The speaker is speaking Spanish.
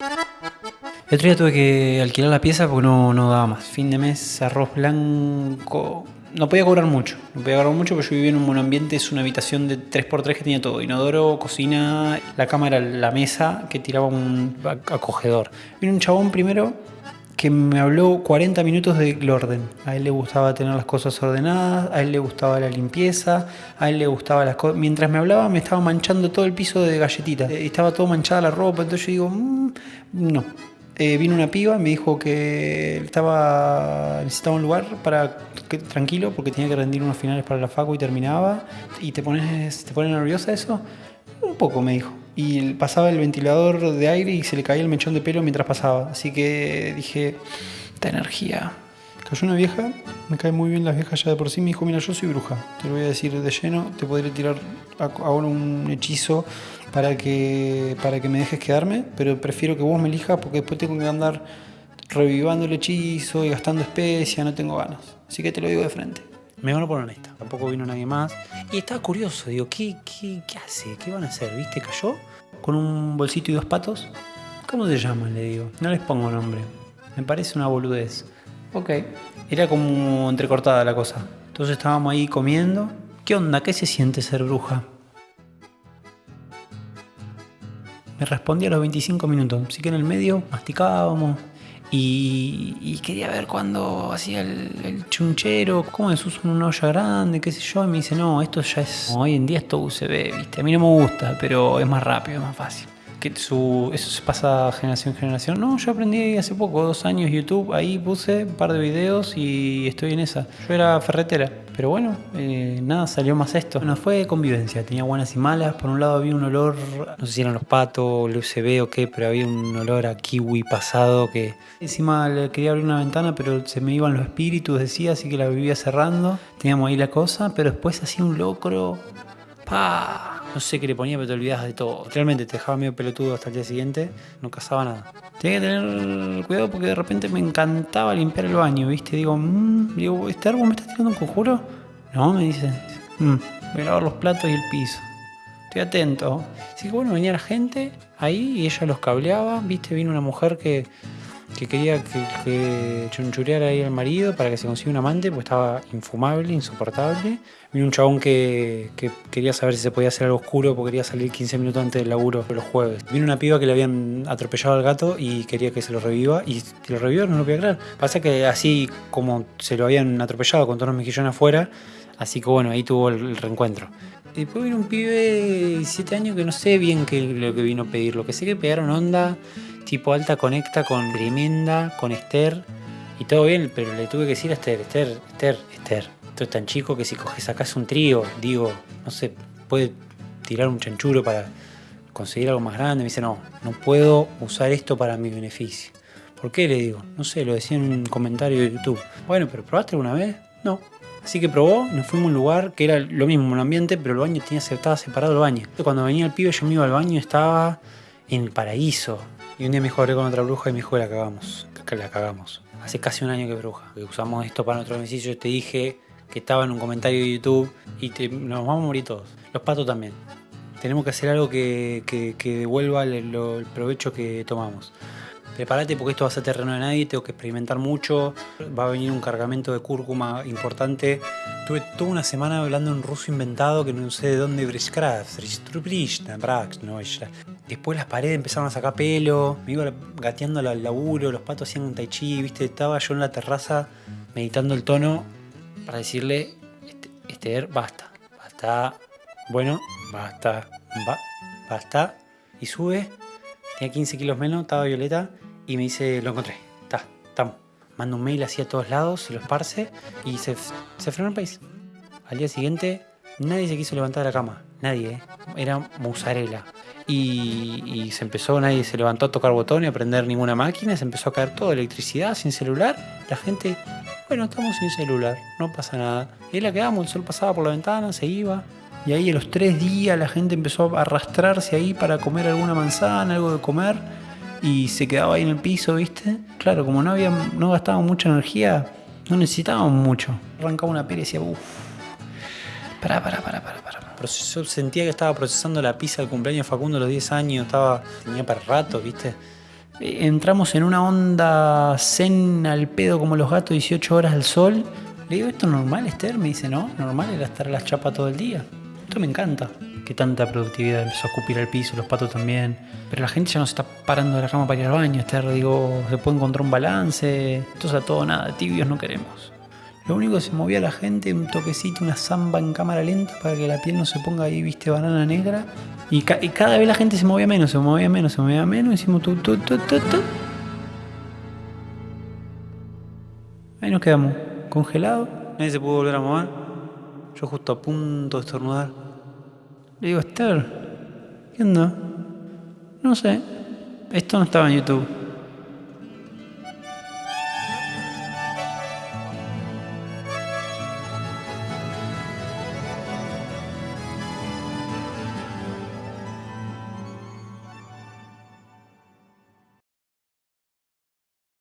El otro día tuve que alquilar la pieza porque no, no daba más. Fin de mes, arroz blanco. No podía cobrar mucho. No podía cobrar mucho porque yo vivía en un monoambiente. Es una habitación de 3x3 que tenía todo: inodoro, cocina. La cama era la mesa que tiraba un acogedor. Vino un chabón primero que me habló 40 minutos del orden. A él le gustaba tener las cosas ordenadas, a él le gustaba la limpieza, a él le gustaba las cosas. Mientras me hablaba, me estaba manchando todo el piso de galletitas. Eh, Estaba todo manchada la ropa. Entonces yo digo, "Mm, no. Eh, vino una piba, me dijo que estaba necesitaba un lugar para que, tranquilo porque tenía que rendir unos finales para la facu y terminaba. ¿Y te pones te pone nerviosa eso? Un poco, me dijo. Y pasaba el ventilador de aire y se le caía el mechón de pelo mientras pasaba. Así que dije, esta energía. Cayó una vieja, me cae muy bien las viejas ya de por sí. Me dijo, mira, yo soy bruja. Te lo voy a decir de lleno. Te podré tirar ahora un hechizo para que, para que me dejes quedarme. Pero prefiero que vos me elijas porque después tengo que andar revivando el hechizo y gastando especia. No tengo ganas. Así que te lo digo de frente. Me van a poner honesta. Tampoco vino nadie más. Y estaba curioso. Digo, ¿qué, qué, qué hace? ¿Qué van a hacer? ¿Viste? Cayó con un bolsito y dos patos. ¿Cómo se llaman? Le digo. No les pongo nombre. Me parece una boludez. Ok. Era como entrecortada la cosa. Entonces estábamos ahí comiendo. ¿Qué onda? ¿Qué se siente ser bruja? Me respondía a los 25 minutos. Así que en el medio masticábamos. Y, quería ver cuándo hacía el, chunchero, cómo es usa una olla grande, qué sé yo. Y me dice, no, esto ya es. Hoy en día esto USB, ¿viste? A mí no me gusta, pero es más rápido, es más fácil. Que su, eso se pasa generación en generación. No, yo aprendí hace poco, dos años YouTube. Ahí puse un par de videos y estoy en esa. Yo era ferretera. Pero bueno, eh, nada, salió más esto. No fue convivencia, tenía buenas y malas. Por un lado había un olor, no sé si eran los patos, el USB o qué, pero había un olor a kiwi pasado que encima le quería abrir una ventana, pero se me iban los espíritus, decía, así que la vivía cerrando. Teníamos ahí la cosa, pero después hacía un locro. ¡Pa! No sé qué le ponía, pero te olvidabas de todo. Realmente te dejaba medio pelotudo hasta el día siguiente, no cazaba nada. Tenía que tener cuidado porque de repente me encantaba limpiar el baño, ¿viste? Digo, mmm, digo, ¿este árbol me está tirando un conjuro? No, me dice. "Mm, voy a lavar los platos y el piso. Estoy atento. Así que bueno, venía la gente ahí y ella los cableaba, ¿viste? Vino una mujer que, que quería que, que chunchureara ahí al marido para que se consiga un amante, porque estaba infumable, insoportable. Vino un chabón que, que quería saber si se podía hacer algo oscuro porque quería salir 15 minutos antes del laburo los jueves. Vino una piba que le habían atropellado al gato y quería que se lo reviva y si lo revivió no lo podía creer. Pasa que así como se lo habían atropellado con todos los mejillones afuera, así que bueno, ahí tuvo el, reencuentro. Después vino un pibe de 17 años que no sé bien qué lo que vino a pedir. Lo que sé que pegaron onda tipo alta conecta con tremenda, con Esther y todo bien, pero le tuve que decir a Esther, Esther, Esther, Esther. Esto es tan chico que si coges sacas un trío, digo, no sé, puede tirar un chanchuro para conseguir algo más grande. Me dice, no, no puedo usar esto para mi beneficio. ¿Por qué? Le digo, no sé, lo decía en un comentario de YouTube. Bueno, pero ¿probaste alguna vez? No. Así que probó, nos fuimos a un lugar que era lo mismo, un ambiente, pero el baño tenía, estaba separado el baño. Cuando venía el pibe, yo me iba al baño estaba en el paraíso. Y un día me hablé con otra bruja y me dijo que la cagamos. Que la cagamos. Hace casi un año que bruja. Usamos esto para nuestro beneficio. Yo te dije que estaba en un comentario de YouTube y te- nos vamos a morir todos. Los patos también. Tenemos que hacer algo que, que- que devuelva el, lo- el provecho que tomamos. Prepárate porque esto va a ser terreno de nadie, tengo que experimentar mucho. Va a venir un cargamento de cúrcuma importante. Tuve toda una semana hablando en ruso inventado que no sé de dónde. Después las paredes empezaron a sacar pelo. Me iba gateando al laburo, los patos hacían un tai chi, ¿viste? Estaba yo en la terraza meditando el tono para decirle, "Este- Esther, basta, basta, bueno, basta, ba- basta. Y sube, tenía 15 kilos menos, estaba Violeta, y me dice, lo encontré, está, estamos. Manda un mail así a todos lados, se lo esparce, y se, se frenó el país. Al día siguiente, nadie se quiso levantar de la cama, nadie, ¿eh? era musarela. Y, se empezó, nadie se levantó a tocar botones, a prender ninguna máquina, se empezó a caer todo, electricidad, sin celular. La gente, bueno, estamos sin celular, no pasa nada. Y ahí la quedamos, el sol pasaba por la ventana, se iba. Y ahí a los tres días la gente empezó a arrastrarse ahí para comer alguna manzana, algo de comer. Y se quedaba ahí en el piso, ¿viste? Claro, como no, había, no gastábamos mucha energía, no necesitábamos mucho. Arrancaba una pera y decía, uff, pará, pará, pará, pará, pará. Yo sentía que estaba procesando la pizza del cumpleaños de Facundo a los 10 años, estaba, tenía para rato, ¿viste? Eh, Entramos en una onda zen al pedo como los gatos, 18 horas al sol. Le digo, ¿esto es normal, Esther? Me dice, no, normal era estar a la chapa todo el día. Esto me encanta. Que tanta productividad empezó a escupir al piso, los patos también. Pero la gente ya no se está parando de la cama para ir al baño, Esther. Digo, se puede encontrar un balance. Esto es a todo nada, tibios no queremos. Lo único que se movía la gente, un toquecito, una zamba en cámara lenta para que la piel no se ponga ahí, viste, banana negra. Y, ca- y cada vez la gente se movía menos, se movía menos, se movía menos. Hicimos tu, tu, tu, tu, tu. Ahí nos quedamos, congelados. Nadie se pudo volver a mover. Yo justo a punto de estornudar. Le digo, Esther, ¿qué onda? No sé. Esto no estaba en YouTube.